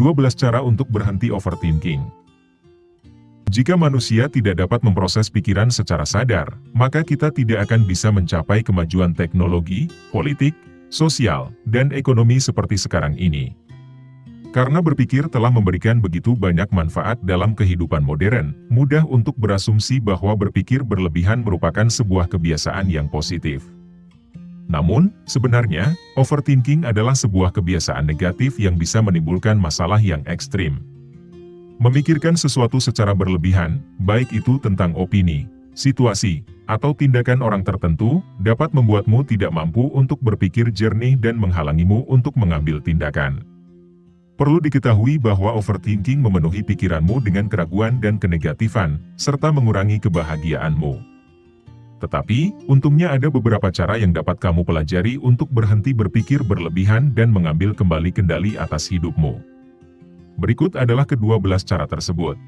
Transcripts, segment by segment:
12 cara untuk berhenti overthinking. Jika manusia tidak dapat memproses pikiran secara sadar, maka kita tidak akan bisa mencapai kemajuan teknologi, politik, sosial, dan ekonomi seperti sekarang ini. Karena berpikir telah memberikan begitu banyak manfaat dalam kehidupan modern, mudah untuk berasumsi bahwa berpikir berlebihan merupakan sebuah kebiasaan yang positif. Namun, sebenarnya, overthinking adalah sebuah kebiasaan negatif yang bisa menimbulkan masalah yang ekstrim. Memikirkan sesuatu secara berlebihan, baik itu tentang opini, situasi, atau tindakan orang tertentu, dapat membuatmu tidak mampu untuk berpikir jernih dan menghalangimu untuk mengambil tindakan. Perlu diketahui bahwa overthinking memenuhi pikiranmu dengan keraguan dan kenegatifan, serta mengurangi kebahagiaanmu. Tetapi, untungnya ada beberapa cara yang dapat kamu pelajari untuk berhenti berpikir berlebihan dan mengambil kembali kendali atas hidupmu. Berikut adalah kedua belas cara tersebut.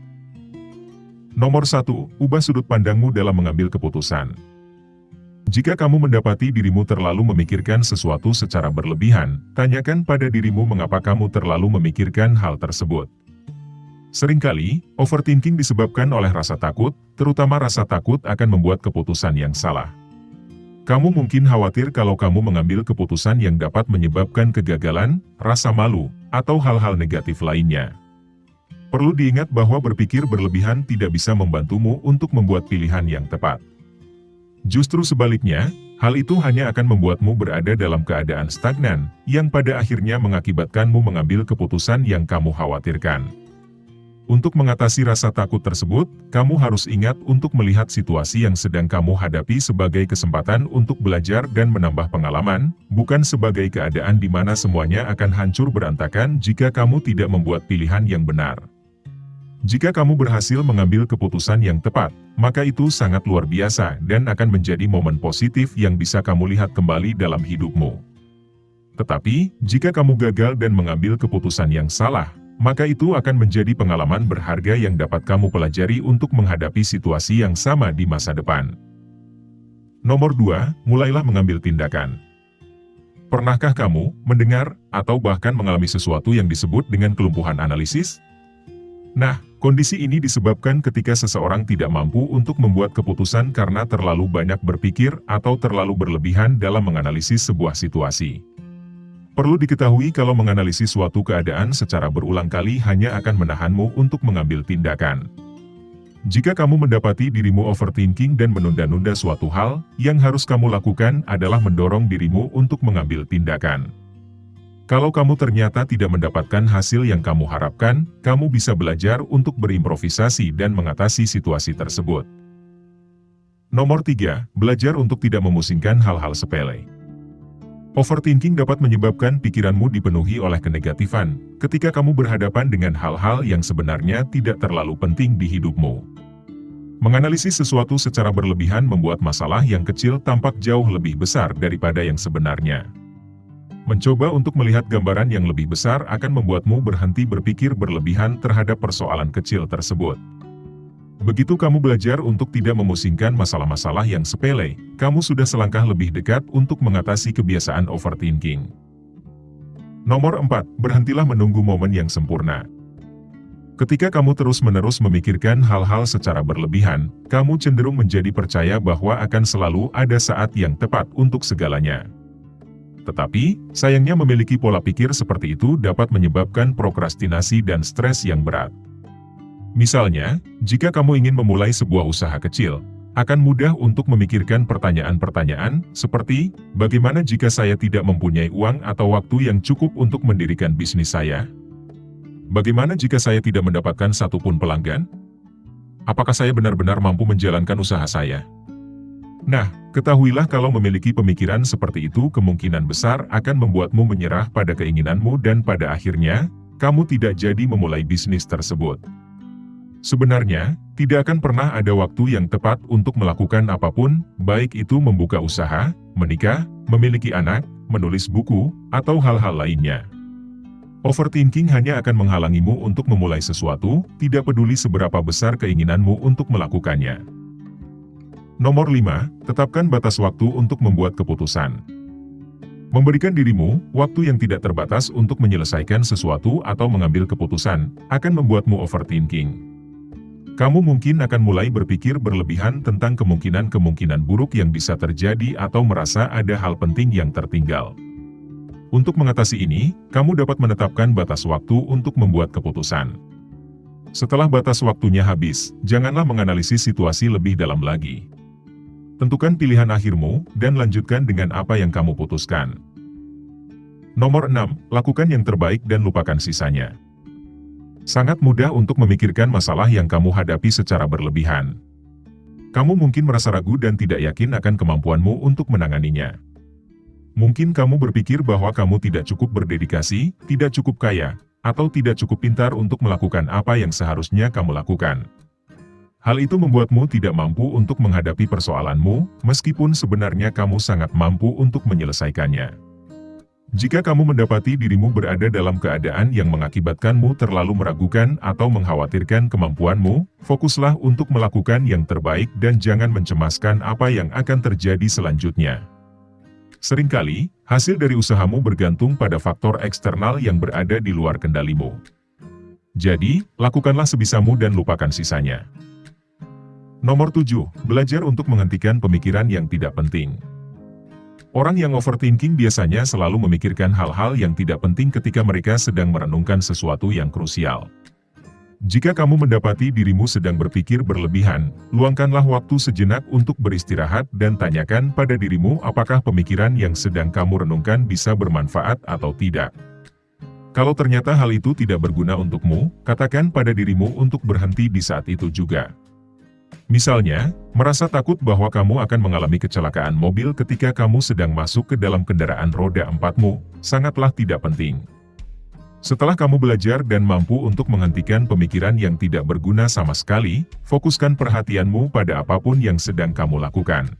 Nomor 1. Ubah sudut pandangmu dalam mengambil keputusan. Jika kamu mendapati dirimu terlalu memikirkan sesuatu secara berlebihan, tanyakan pada dirimu mengapa kamu terlalu memikirkan hal tersebut. Seringkali, overthinking disebabkan oleh rasa takut, terutama rasa takut akan membuat keputusan yang salah. Kamu mungkin khawatir kalau kamu mengambil keputusan yang dapat menyebabkan kegagalan, rasa malu, atau hal-hal negatif lainnya. Perlu diingat bahwa berpikir berlebihan tidak bisa membantumu untuk membuat pilihan yang tepat. Justru sebaliknya, hal itu hanya akan membuatmu berada dalam keadaan stagnan, yang pada akhirnya mengakibatkanmu mengambil keputusan yang kamu khawatirkan. Untuk mengatasi rasa takut tersebut, kamu harus ingat untuk melihat situasi yang sedang kamu hadapi sebagai kesempatan untuk belajar dan menambah pengalaman, bukan sebagai keadaan di mana semuanya akan hancur berantakan jika kamu tidak membuat pilihan yang benar. Jika kamu berhasil mengambil keputusan yang tepat, maka itu sangat luar biasa dan akan menjadi momen positif yang bisa kamu lihat kembali dalam hidupmu. Tetapi, jika kamu gagal dan mengambil keputusan yang salah, maka itu akan menjadi pengalaman berharga yang dapat kamu pelajari untuk menghadapi situasi yang sama di masa depan. Nomor 2, mulailah mengambil tindakan. Pernahkah kamu mendengar atau bahkan mengalami sesuatu yang disebut dengan kelumpuhan analisis? Nah, kondisi ini disebabkan ketika seseorang tidak mampu untuk membuat keputusan karena terlalu banyak berpikir atau terlalu berlebihan dalam menganalisis sebuah situasi. Perlu diketahui kalau menganalisis suatu keadaan secara berulang kali hanya akan menahanmu untuk mengambil tindakan. Jika kamu mendapati dirimu overthinking dan menunda-nunda suatu hal, yang harus kamu lakukan adalah mendorong dirimu untuk mengambil tindakan. Kalau kamu ternyata tidak mendapatkan hasil yang kamu harapkan, kamu bisa belajar untuk berimprovisasi dan mengatasi situasi tersebut. Nomor 3. Belajar untuk tidak memusingkan hal-hal sepele. Overthinking dapat menyebabkan pikiranmu dipenuhi oleh kenegatifan, ketika kamu berhadapan dengan hal-hal yang sebenarnya tidak terlalu penting di hidupmu. Menganalisis sesuatu secara berlebihan membuat masalah yang kecil tampak jauh lebih besar daripada yang sebenarnya. Mencoba untuk melihat gambaran yang lebih besar akan membuatmu berhenti berpikir berlebihan terhadap persoalan kecil tersebut. Begitu kamu belajar untuk tidak memusingkan masalah-masalah yang sepele, kamu sudah selangkah lebih dekat untuk mengatasi kebiasaan overthinking. Nomor 4. Berhentilah menunggu momen yang sempurna. Ketika kamu terus-menerus memikirkan hal-hal secara berlebihan, kamu cenderung menjadi percaya bahwa akan selalu ada saat yang tepat untuk segalanya. Tetapi, sayangnya memiliki pola pikir seperti itu dapat menyebabkan prokrastinasi dan stres yang berat. Misalnya, jika kamu ingin memulai sebuah usaha kecil, akan mudah untuk memikirkan pertanyaan-pertanyaan, seperti, bagaimana jika saya tidak mempunyai uang atau waktu yang cukup untuk mendirikan bisnis saya? Bagaimana jika saya tidak mendapatkan satupun pelanggan? Apakah saya benar-benar mampu menjalankan usaha saya? Nah, ketahuilah kalau memiliki pemikiran seperti itu kemungkinan besar akan membuatmu menyerah pada keinginanmu dan pada akhirnya, kamu tidak jadi memulai bisnis tersebut. Sebenarnya, tidak akan pernah ada waktu yang tepat untuk melakukan apa pun, baik itu membuka usaha, menikah, memiliki anak, menulis buku, atau hal-hal lainnya. Overthinking hanya akan menghalangimu untuk memulai sesuatu, tidak peduli seberapa besar keinginanmu untuk melakukannya. Nomor 5. Tetapkan batas waktu untuk membuat keputusan. Memberikan dirimu waktu yang tidak terbatas untuk menyelesaikan sesuatu atau mengambil keputusan akan membuatmu overthinking. Kamu mungkin akan mulai berpikir berlebihan tentang kemungkinan-kemungkinan buruk yang bisa terjadi atau merasa ada hal penting yang tertinggal. Untuk mengatasi ini, kamu dapat menetapkan batas waktu untuk membuat keputusan. Setelah batas waktunya habis, janganlah menganalisis situasi lebih dalam lagi. Tentukan pilihan akhirmu, dan lanjutkan dengan apa yang kamu putuskan. Nomor 6. Lakukan yang terbaik dan lupakan sisanya. Sangat mudah untuk memikirkan masalah yang kamu hadapi secara berlebihan. Kamu mungkin merasa ragu dan tidak yakin akan kemampuanmu untuk menanganinya. Mungkin kamu berpikir bahwa kamu tidak cukup berdedikasi, tidak cukup kaya, atau tidak cukup pintar untuk melakukan apa yang seharusnya kamu lakukan. Hal itu membuatmu tidak mampu untuk menghadapi persoalanmu, meskipun sebenarnya kamu sangat mampu untuk menyelesaikannya. Jika kamu mendapati dirimu berada dalam keadaan yang mengakibatkanmu terlalu meragukan atau mengkhawatirkan kemampuanmu, fokuslah untuk melakukan yang terbaik dan jangan mencemaskan apa yang akan terjadi selanjutnya. Seringkali, hasil dari usahamu bergantung pada faktor eksternal yang berada di luar kendalimu. Jadi, lakukanlah sebisamu dan lupakan sisanya. Nomor 7. Belajar untuk menghentikan pemikiran yang tidak penting. Orang yang overthinking biasanya selalu memikirkan hal-hal yang tidak penting ketika mereka sedang merenungkan sesuatu yang krusial. Jika kamu mendapati dirimu sedang berpikir berlebihan, luangkanlah waktu sejenak untuk beristirahat dan tanyakan pada dirimu apakah pemikiran yang sedang kamu renungkan bisa bermanfaat atau tidak. Kalau ternyata hal itu tidak berguna untukmu, katakan pada dirimu untuk berhenti di saat itu juga. Misalnya, merasa takut bahwa kamu akan mengalami kecelakaan mobil ketika kamu sedang masuk ke dalam kendaraan roda empatmu, sangatlah tidak penting. Setelah kamu belajar dan mampu untuk menghentikan pemikiran yang tidak berguna sama sekali, fokuskan perhatianmu pada apa pun yang sedang kamu lakukan.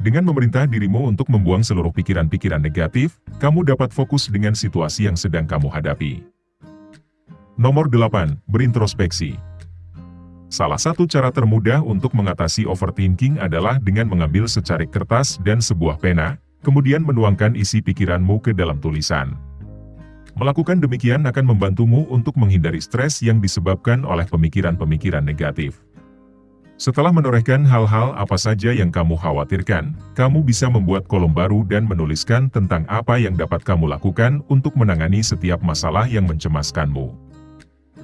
Dengan memerintah dirimu untuk membuang seluruh pikiran-pikiran negatif, kamu dapat fokus dengan situasi yang sedang kamu hadapi. Nomor 8. Berintrospeksi Salah satu cara termudah untuk mengatasi overthinking adalah dengan mengambil secari kertas dan sebuah pena, kemudian menuangkan isi pikiranmu ke dalam tulisan. Melakukan demikian akan membantumu untuk menghindari stres yang disebabkan oleh pemikiran-pemikiran negatif. Setelah menorehkan hal-hal apa saja yang kamu khawatirkan, kamu bisa membuat kolom baru dan menuliskan tentang apa yang dapat kamu lakukan untuk menangani setiap masalah yang mencemaskanmu.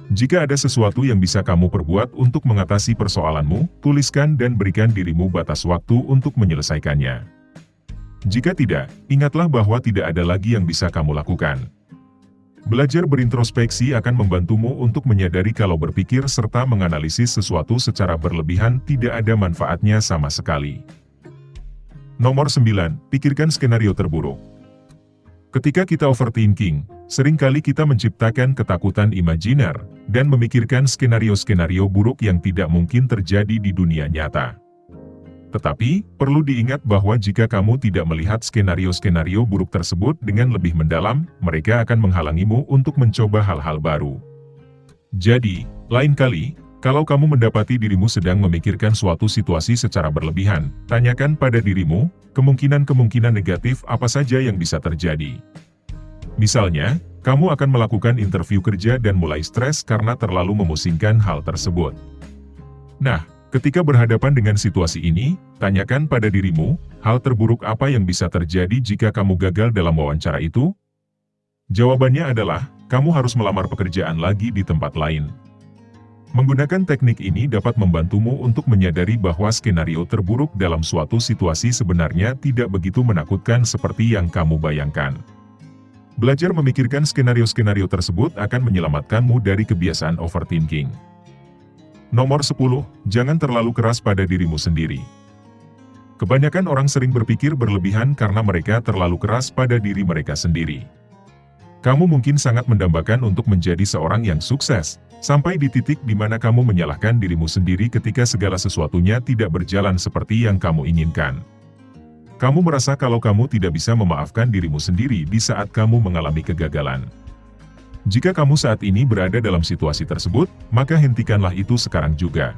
Jika ada sesuatu yang bisa kamu perbuat untuk mengatasi persoalanmu, tuliskan dan berikan dirimu batas waktu untuk menyelesaikannya. Jika tidak, ingatlah bahwa tidak ada lagi yang bisa kamu lakukan. Belajar berintrospeksi akan membantumu untuk menyadari kalau berpikir serta menganalisis sesuatu secara berlebihan tidak ada manfaatnya sama sekali. Nomor 9. Pikirkan skenario terburuk. Ketika kita overthinking, sering kali kita menciptakan ketakutan imajiner, dan memikirkan skenario-skenario buruk yang tidak mungkin terjadi di dunia nyata. Tetapi, perlu diingat bahwa jika kamu tidak melihat skenario-skenario buruk tersebut dengan lebih mendalam, mereka akan menghalangimu untuk mencoba hal-hal baru. Jadi, lain kali, kalau kamu mendapati dirimu sedang memikirkan suatu situasi secara berlebihan, tanyakan pada dirimu, kemungkinan-kemungkinan negatif apa saja yang bisa terjadi. Misalnya, kamu akan melakukan interview kerja dan mulai stres karena terlalu memusingkan hal tersebut. Nah, ketika berhadapan dengan situasi ini, tanyakan pada dirimu, hal terburuk apa yang bisa terjadi jika kamu gagal dalam wawancara itu? Jawabannya adalah, kamu harus melamar pekerjaan lagi di tempat lain. Menggunakan teknik ini dapat membantumu untuk menyadari bahwa skenario terburuk dalam suatu situasi sebenarnya tidak begitu menakutkan seperti yang kamu bayangkan. Belajar memikirkan skenario-skenario tersebut akan menyelamatkanmu dari kebiasaan overthinking. Nomor 10. Jangan terlalu keras pada dirimu sendiri. Kebanyakan orang sering berpikir berlebihan karena mereka terlalu keras pada diri mereka sendiri. Kamu mungkin sangat mendambakan untuk menjadi seorang yang sukses, Sampai di titik di mana kamu menyalahkan dirimu sendiri ketika segala sesuatunya tidak berjalan seperti yang kamu inginkan. Kamu merasa kalau kamu tidak bisa memaafkan dirimu sendiri di saat kamu mengalami kegagalan. Jika kamu saat ini berada dalam situasi tersebut, maka hentikanlah itu sekarang juga.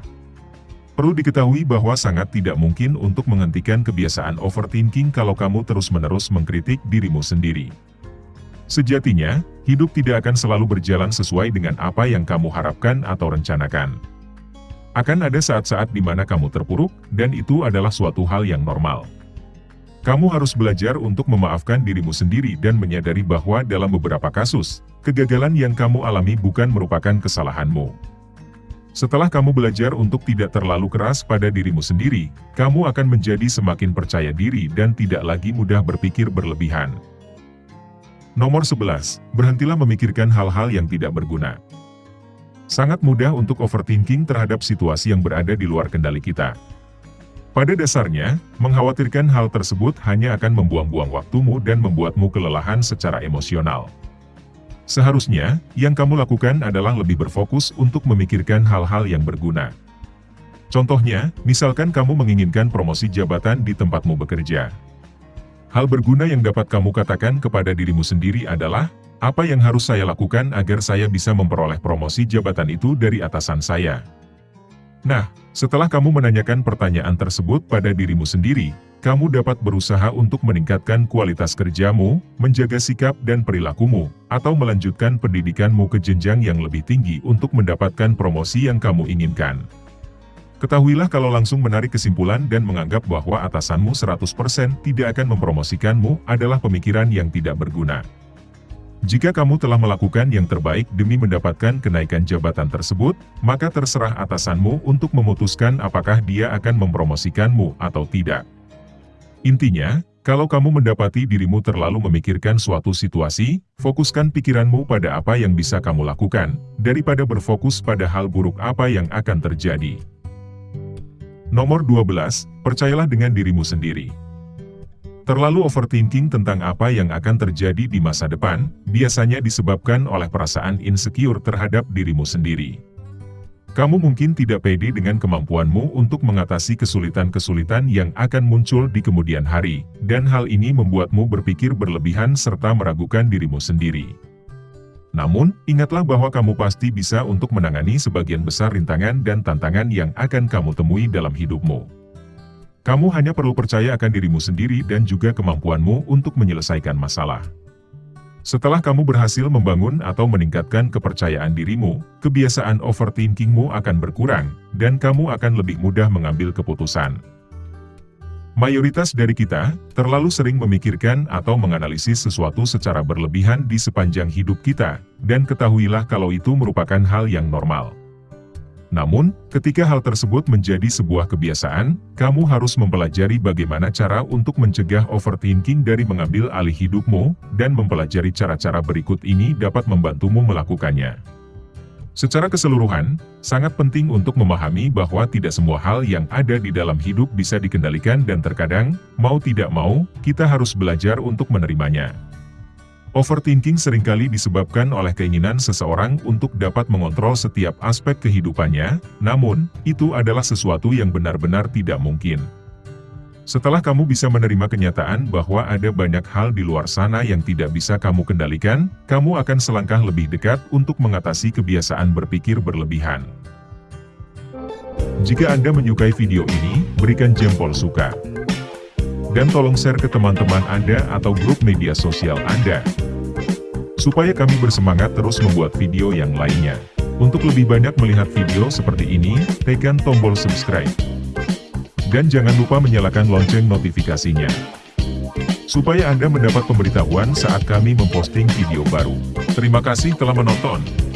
Perlu diketahui bahwa sangat tidak mungkin untuk menghentikan kebiasaan overthinking kalau kamu terus-menerus mengkritik dirimu sendiri. Sejatinya, hidup tidak akan selalu berjalan sesuai dengan apa yang kamu harapkan atau rencanakan. Akan ada saat-saat di mana kamu terpuruk, dan itu adalah suatu hal yang normal. Kamu harus belajar untuk memaafkan dirimu sendiri dan menyadari bahwa dalam beberapa kasus, kegagalan yang kamu alami bukan merupakan kesalahanmu. Setelah kamu belajar untuk tidak terlalu keras pada dirimu sendiri, kamu akan menjadi semakin percaya diri dan tidak lagi mudah berpikir berlebihan. Nomor 11. Berhentilah memikirkan hal-hal yang tidak berguna. Sangat mudah untuk overthinking terhadap situasi yang berada di luar kendali kita. Pada dasarnya, mengkhawatirkan hal tersebut hanya akan membuang-buang waktumu dan membuatmu kelelahan secara emosional. Seharusnya, yang kamu lakukan adalah lebih berfokus untuk memikirkan hal-hal yang berguna. Contohnya, misalkan kamu menginginkan promosi jabatan di tempatmu bekerja. Hal berguna yang dapat kamu katakan kepada dirimu sendiri adalah, apa yang harus saya lakukan agar saya bisa memperoleh promosi jabatan itu dari atasan saya. Nah, setelah kamu menanyakan pertanyaan tersebut pada dirimu sendiri, kamu dapat berusaha untuk meningkatkan kualitas kerjamu, menjaga sikap dan perilakumu, atau melanjutkan pendidikanmu ke jenjang yang lebih tinggi untuk mendapatkan promosi yang kamu inginkan. Ketahuilah kalau langsung menarik kesimpulan dan menganggap bahwa atasanmu 100% tidak akan mempromosikanmu adalah pemikiran yang tidak berguna. Jika kamu telah melakukan yang terbaik demi mendapatkan kenaikan jabatan tersebut, maka terserah atasanmu untuk memutuskan apakah dia akan mempromosikanmu atau tidak. Intinya, kalau kamu mendapati dirimu terlalu memikirkan suatu situasi, fokuskan pikiranmu pada apa yang bisa kamu lakukan, daripada berfokus pada hal buruk apa yang akan terjadi. Nomor 12, percayalah dengan dirimu sendiri. Terlalu overthinking tentang apa yang akan terjadi di masa depan, biasanya disebabkan oleh perasaan insecure terhadap dirimu sendiri. Kamu mungkin tidak pede dengan kemampuanmu untuk mengatasi kesulitan-kesulitan yang akan muncul di kemudian hari, dan hal ini membuatmu berpikir berlebihan serta meragukan dirimu sendiri. Namun, ingatlah bahwa kamu pasti bisa untuk menangani sebagian besar rintangan dan tantangan yang akan kamu temui dalam hidupmu. Kamu hanya perlu percaya akan dirimu sendiri dan juga kemampuanmu untuk menyelesaikan masalah. Setelah kamu berhasil membangun atau meningkatkan kepercayaan dirimu, kebiasaan overthinkingmu akan berkurang, dan kamu akan lebih mudah mengambil keputusan. Mayoritas dari kita, terlalu sering memikirkan atau menganalisis sesuatu secara berlebihan di sepanjang hidup kita, dan ketahuilah kalau itu merupakan hal yang normal. Namun, ketika hal tersebut menjadi sebuah kebiasaan, kamu harus mempelajari bagaimana cara untuk mencegah overthinking dari mengambil alih hidupmu, dan mempelajari cara-cara berikut ini dapat membantumu melakukannya. Secara keseluruhan, sangat penting untuk memahami bahwa tidak semua hal yang ada di dalam hidup bisa dikendalikan dan terkadang, mau tidak mau, kita harus belajar untuk menerimanya. Overthinking sering kali disebabkan oleh keinginan seseorang untuk dapat mengontrol setiap aspek kehidupannya, namun, itu adalah sesuatu yang benar-benar tidak mungkin. Setelah kamu bisa menerima kenyataan bahwa ada banyak hal di luar sana yang tidak bisa kamu kendalikan, kamu akan selangkah lebih dekat untuk mengatasi kebiasaan berpikir berlebihan. Jika Anda menyukai video ini, berikan jempol suka. Dan tolong share ke teman-teman Anda atau grup media sosial Anda. Supaya kami bersemangat terus membuat video yang lainnya. Untuk lebih banyak melihat video seperti ini, tekan tombol subscribe. Dan jangan lupa menyalakan lonceng notifikasinya. Supaya Anda mendapat pemberitahuan saat kami memposting video baru. Terima kasih telah menonton.